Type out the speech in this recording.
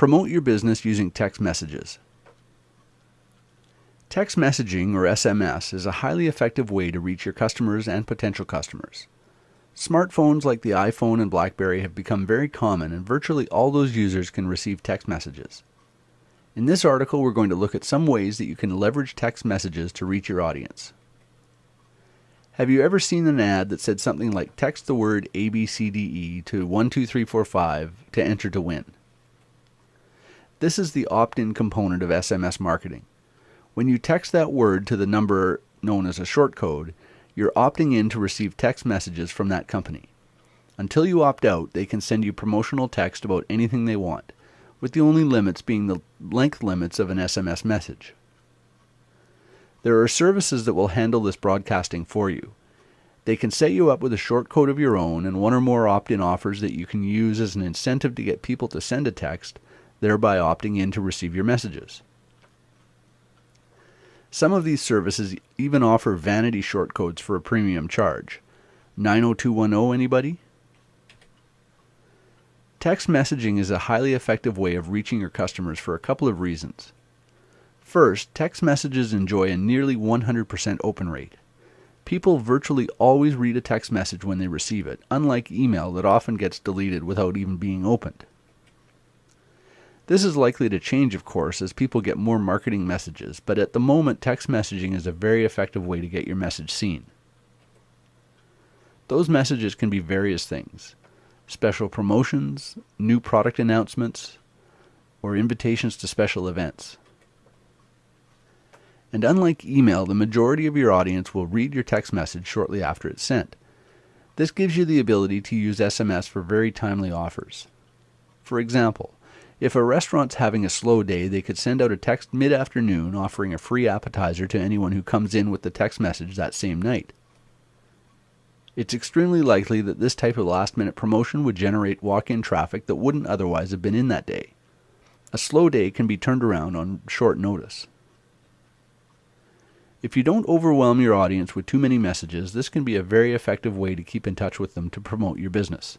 Promote your business using text messages. Text messaging, or SMS, is a highly effective way to reach your customers and potential customers. Smartphones like the iPhone and Blackberry have become very common, and virtually all those users can receive text messages. In this article, we're going to look at some ways that you can leverage text messages to reach your audience. Have you ever seen an ad that said something like text the word ABCDE to 12345 to enter to win? This is the opt-in component of SMS marketing. When you text that word to the number known as a short code, you're opting in to receive text messages from that company. Until you opt out, they can send you promotional text about anything they want, with the only limits being the length limits of an SMS message. There are services that will handle this broadcasting for you. They can set you up with a short code of your own and one or more opt in offers that you can use as an incentive to get people to send a text, thereby opting in to receive your messages. Some of these services even offer vanity shortcodes for a premium charge. 90210 anybody? Text messaging is a highly effective way of reaching your customers for a couple of reasons. First, text messages enjoy a nearly 100% open rate. People virtually always read a text message when they receive it, unlike email that often gets deleted without even being opened. This is likely to change, of course, as people get more marketing messages, but at the moment, text messaging is a very effective way to get your message seen. Those messages can be various things special promotions, new product announcements, or invitations to special events. And unlike email, the majority of your audience will read your text message shortly after it's sent. This gives you the ability to use SMS for very timely offers. For example, if a restaurant's having a slow day, they could send out a text mid afternoon offering a free appetizer to anyone who comes in with the text message that same night. It's extremely likely that this type of last minute promotion would generate walk in traffic that wouldn't otherwise have been in that day. A slow day can be turned around on short notice. If you don't overwhelm your audience with too many messages, this can be a very effective way to keep in touch with them to promote your business.